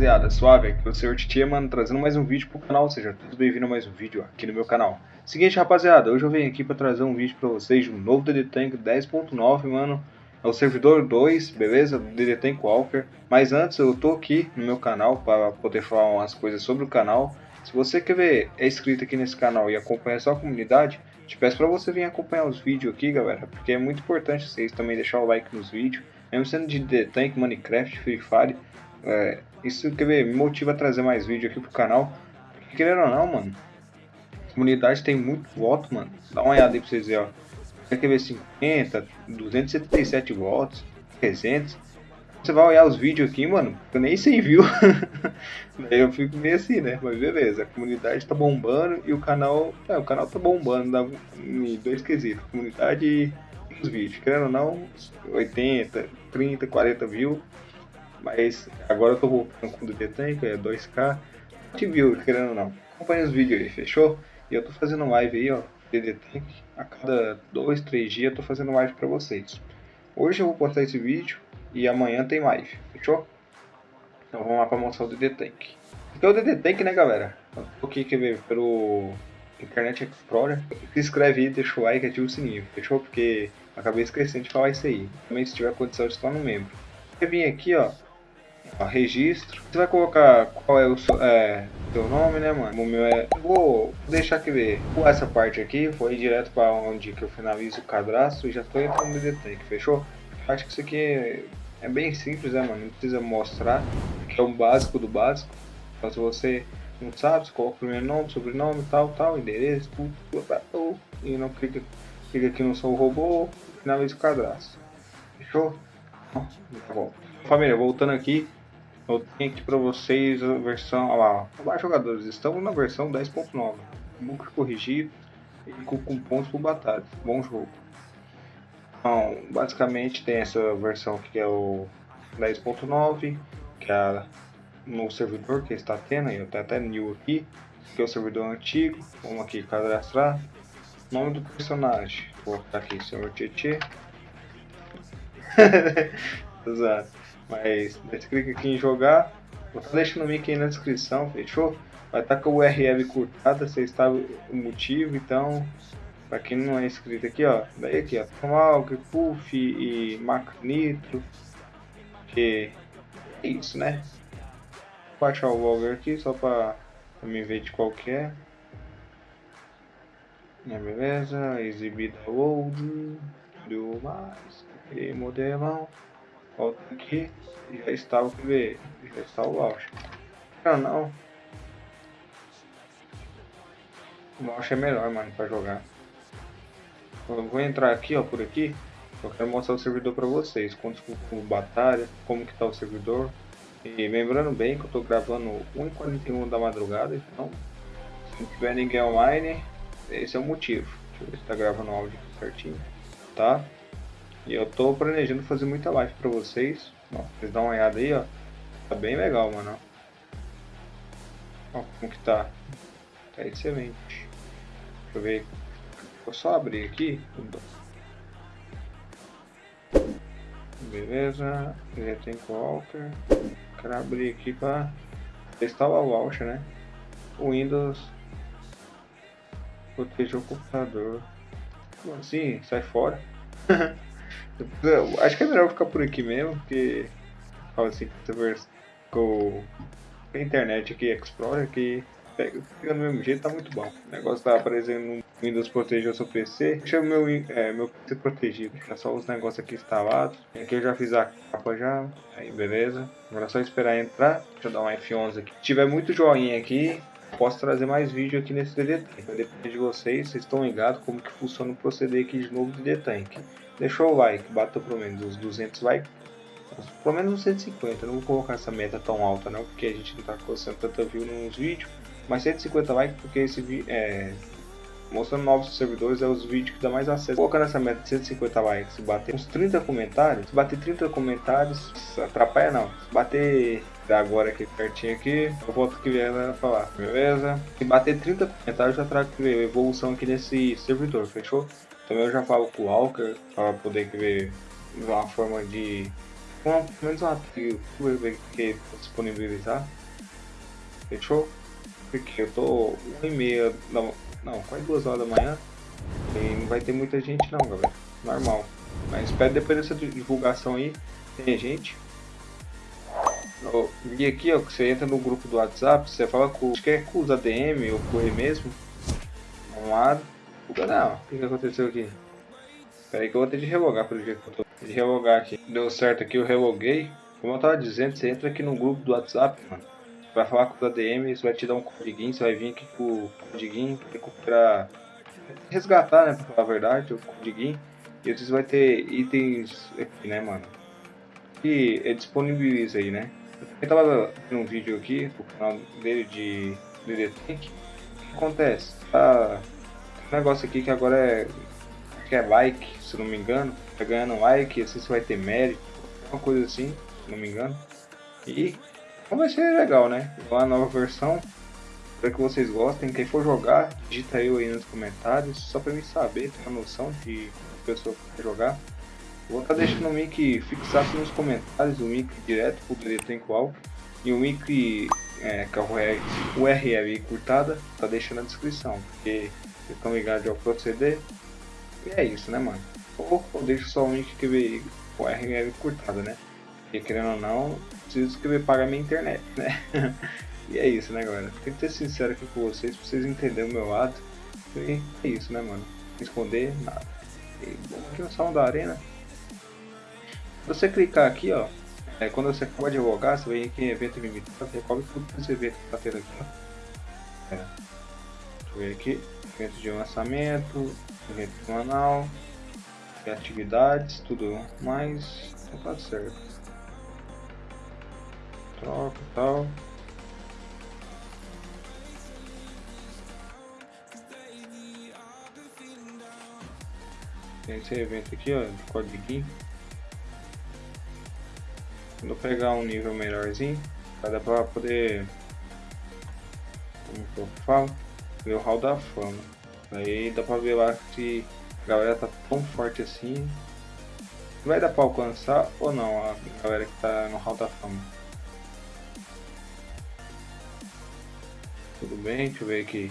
rapaziada, suave, aqui é o Sr. Titia, mano, trazendo mais um vídeo pro canal, seja tudo bem-vindo a mais um vídeo aqui no meu canal. Seguinte, rapaziada, hoje eu venho aqui pra trazer um vídeo pra vocês de um novo DD Tank 10.9, mano. É o servidor 2, beleza? Do DD Tank Walker. Mas antes, eu tô aqui no meu canal para poder falar umas coisas sobre o canal. Se você quer ver, é inscrito aqui nesse canal e acompanhar só a comunidade, te peço pra você vir acompanhar os vídeos aqui, galera, porque é muito importante vocês também deixar o like nos vídeos. Mesmo sendo de DD Tank, Minecraft, Free Fire, é, isso quer ver, me motiva a trazer mais vídeo aqui pro canal. Porque, querendo ou não, mano, a comunidade tem muito voto, mano. Dá uma olhada aí pra vocês verem, ó. Quer ver 50, 277 votos, 300. Você vai olhar os vídeos aqui, mano, eu nem sei viu. Daí eu fico meio assim, né? Mas beleza, a comunidade tá bombando e o canal. É, o canal tá bombando em dois quesitos. Comunidade e os vídeos. Querendo ou não, 80, 30, 40 views. Mas agora eu tô voltando com o DD Tank, é 2K. Te viu, querendo ou não. Acompanha os vídeos aí, fechou? E eu tô fazendo live aí, ó, DD Tank. A cada 2, 3 dias eu tô fazendo live pra vocês. Hoje eu vou postar esse vídeo e amanhã tem live, fechou? Então vamos lá pra mostrar o DD Tank. Aqui é o DD Tank, né, galera? Eu tô aqui, quer ver, pelo Internet Explorer. Se inscreve aí, deixa o like e ativa o sininho, fechou? Porque acabei esquecendo de falar isso aí. Também se tiver condição de estar no membro. Vai vir aqui, ó, ó, registro. Você vai colocar qual é o seu, é, seu nome, né, mano? O meu é. Vou deixar aqui ver. Essa parte aqui foi direto para onde que eu finalizo o cadastro e já estou entrando no DD fechou? Acho que isso aqui é, bem simples, né, mano? Não precisa mostrar, que é o básico do básico. Então, se você não sabe, você coloca o primeiro nome, sobrenome, tal, tal, endereço, tudo, tudo, e não clica, clica aqui no seu robô, finaliza o cadastro. Fechou? Tá bom. Família, voltando aqui, eu tenho aqui para vocês a versão, olha lá, jogadores, estamos na versão 10.9, book corrigido e com, com pontos por batalha, bom jogo. Então, basicamente tem essa versão que é o 10.9, que é no servidor que está tendo, eu tenho até new aqui, que é o servidor antigo, vamos aqui cadastrar, nome do personagem, vou colocar aqui senhor Tietê, Exato. Mas você clica aqui em jogar, vou estar deixando o link aí na descrição, fechou? Vai estar com a URL curtada, você sabe o motivo, então, para quem não é inscrito aqui, ó, daí aqui, ó, Tomahawk, Puff e Mac Nitro, que é isso, né? Vou achar o Volver aqui só para me ver de qual que é. É, beleza, exibida old, tudo mais, e modelão. Volta aqui e já está o que já está o launch. Não, não. O launch é melhor, mano, para jogar. Eu vou entrar aqui, ó, por aqui. Eu quero mostrar o servidor para vocês, quantos com batalha, como que tá o servidor. E lembrando bem que eu tô gravando 1h41 da madrugada, então se não tiver ninguém online, esse é o motivo. Deixa eu ver se tá gravando o áudio certinho, tá? E eu tô planejando fazer muita live pra vocês. Ó, vocês dão uma olhada aí, ó. Tá bem legal, mano. Ó, como que tá. Tá excelente. Deixa eu ver. Vou só abrir aqui. Beleza. Já tem Walker. Quero abrir aqui pra testar o launcher, né? O Windows proteger o computador. Como assim? Sai fora. Acho que é melhor ficar por aqui mesmo, porque fala assim com a internet aqui, Explorer, que pega, do mesmo jeito, tá muito bom. O negócio tá aparecendo no Windows proteger o seu PC. Deixa meu, é, meu PC protegido, é só os negócios aqui instalados. Aqui eu já fiz a capa já, aí beleza. Agora é só esperar entrar. Deixa eu dar um F11 aqui. Se tiver muito joinha aqui, posso trazer mais vídeo aqui nesse DD Tank. Vai depender de vocês, vocês estão ligados como que funciona o proceder aqui de novo do DD Tank. Deixou o like, bata pelo menos os 200 likes, pelo menos uns 150, não vou colocar essa meta tão alta não, porque a gente não tá conseguindo tanta view nos vídeos, mas 150 likes porque esse é mostrando novos servidores é os vídeos que dá mais acesso. Colocando essa meta de 150 likes, se bater uns 30 comentários, se bater 30 comentários, atrapalha não. Se bater agora aqui pertinho aqui, eu volto que vier falar, beleza? Se bater 30 comentários, já trago que ver evolução aqui nesse servidor, fechou? Também eu já falo com o Walker para poder ver uma forma de pelo menos uma trilha que disponibilizar. Fechou? Porque eu tô 1 e meia da Não, quase 2 horas da manhã. E não vai ter muita gente não, galera. Normal. Mas espero depois dessa divulgação aí, tem gente. E aqui, ó, que você entra no grupo do WhatsApp, você fala com, acho que é com os ADM ou com ele mesmo. Um lado. Não, o que, que aconteceu aqui? Espera aí que eu vou ter de relogar pelo jeito que eu tô. De relogar aqui. Deu certo aqui, eu reloguei. Como eu tava dizendo, você entra aqui no grupo do WhatsApp, mano. Você vai falar com os ADM, você vai te dar um codiguinho, você vai vir aqui com o codiguinho pra resgatar, né, pra falar a verdade, o codiguinho. E você vai ter itens aqui, né, mano. E ele disponibiliza aí, né. Eu tava vendo um vídeo aqui, do canal dele de DD Tank. O que acontece? Tá um negócio aqui que agora é, que é like, se não me engano. Tá ganhando like, assim você vai ter mérito, uma coisa assim, se não me engano. E vai ser legal, né? Uma nova versão. Espero que vocês gostem. Quem for jogar, digita eu aí nos comentários, só pra mim saber, ter uma noção de pessoa que jogar. Vou estar deixando o link fixado nos comentários, o link direto pro direito em qual. E o link é, que é o URL curtada, tá deixando na descrição, porque vocês estão ligados ao proceder. E é isso, né, mano? Ou eu deixo só o link que veio o URL curtada, né? Porque querendo ou não, preciso escrever pagar minha internet, né? e é isso, né, galera? Tem que ser sincero aqui com vocês, pra vocês entenderem o meu lado. E é isso, né, mano? Esconder nada. E vamos aqui no salão da arena você clicar aqui, ó, é, quando você pode revogar, você vem aqui em evento limitado, recobre tudo esse evento que tá tendo aqui, ó. É. Deixa eu ver aqui, evento de lançamento, evento semanal, atividades, tudo mais, tá certo. Troca e tal. Tem esse evento aqui, ó, de código quando eu pegar um nível melhorzinho, vai dar pra poder. Como que eu falo? Ver o hall da fama. Aí dá pra ver lá se a galera tá tão forte assim. Vai dar pra alcançar ou não a galera que tá no hall da fama. Tudo bem, deixa eu ver aqui.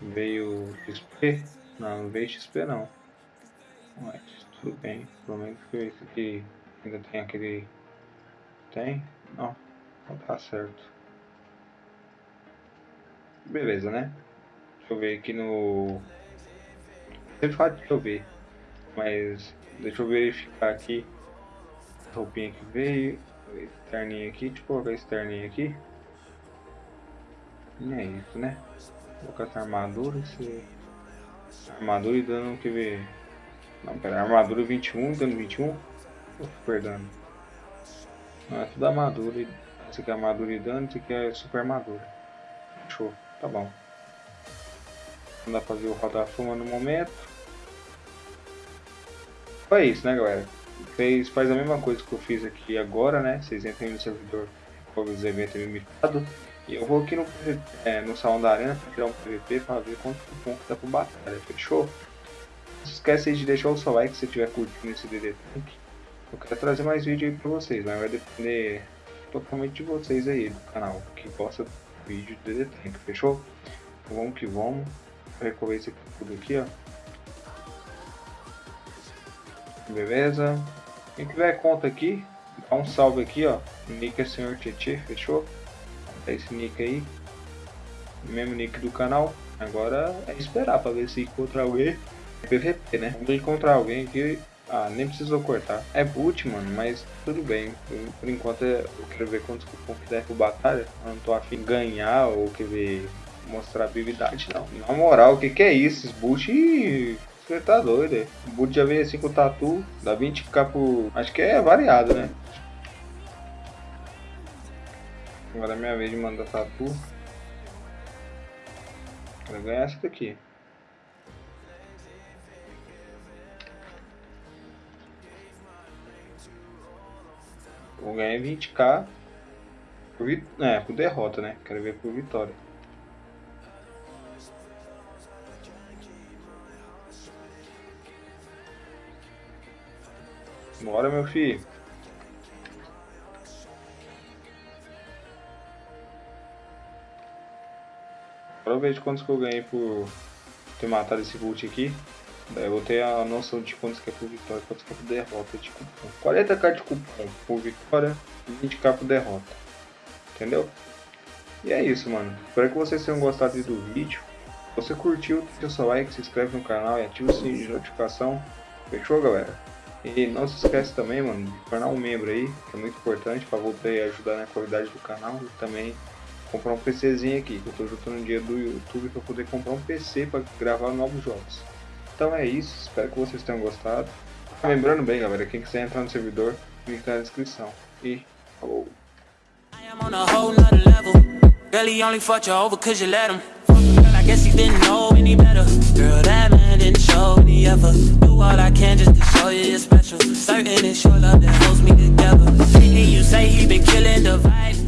Veio XP? Não, não veio XP não. Mas tudo bem, pelo menos que aqui ainda tem aquele tem? Não. Não tá certo. Beleza, né? Deixa eu ver aqui no... Sempre fala de chover. Mas deixa eu verificar aqui. A roupinha que veio. Externinha aqui. Deixa eu colocar externinha aqui. E é isso, né? Vou colocar essa armadura. Esse... Armadura e dano que ver. Não, pera, armadura 21, dano 21. Super dano. Não, é tudo armadura. Esse aqui é armadura e dano, esse aqui é super armadura. Show, tá bom. Não dá pra fazer o rodar fuma no momento. Foi isso, né, galera? Fez, faz a mesma coisa que eu fiz aqui agora, né? Vocês entram no servidor os eventos limitados. E eu vou aqui no, é, no salão da arena para tirar um PVP para ver quanto ponto dá pra batalha, fechou? Não se esquece de deixar o seu like se estiver curtindo esse DD Tank. Eu quero trazer mais vídeo aí pra vocês, mas vai depender totalmente de vocês aí do canal, que gosta do vídeo DD Tank, fechou? Então vamos que vamos. Vou recolher esse tudo aqui, ó. Beleza? Quem tiver conta aqui, dá um salve aqui, ó. O nick é Senhor Tietê, fechou? É esse nick aí. Mesmo nick do canal. Agora é esperar pra ver se encontra alguém. PVP, né? Vamos encontrar alguém aqui ah, nem precisou cortar. É boot, mano, mas tudo bem. Por, enquanto eu quero ver quantos cupom que der pro batalha. Eu não tô afim de ganhar ou quer ver mostrar habilidade, não. Na moral, o que que é isso? Esse boot... Você tá doido, O boot já veio assim com o tatu, dá 20k por... Acho que é variado, né? Agora é minha vez de mandar tatu. Vou ganhar essa daqui. Vou ganhar 20k por, vit... é, por derrota, né? Quero ver por vitória. Bora, meu filho. Agora eu vejo quantos que eu ganhei por ter matado esse boot aqui. Daí eu vou ter a noção de quantos que é por vitória e quantos que é por derrota de cupom. 40k de cupom por vitória e 20k por derrota. Entendeu? E é isso, mano. Espero que vocês tenham gostado do vídeo. Se você curtiu, deixa o seu like, se inscreve no canal e ativa o sininho de notificação. Fechou, galera? E não se esquece também, mano, de tornar um membro aí, que é muito importante para você ajudar na qualidade do canal e também comprar um PCzinho aqui, que eu tô juntando dinheiro do YouTube para poder comprar um PC para gravar novos jogos. Então é isso, espero que vocês tenham gostado. Lembrando bem, galera, quem quiser entrar no servidor, link tá na descrição. E falou! I guess he didn't know any better. Girl, that man didn't show any ever. Do all I can just to show you you're special. Certain it's your love that holds me together. And you say he been killing the vibe.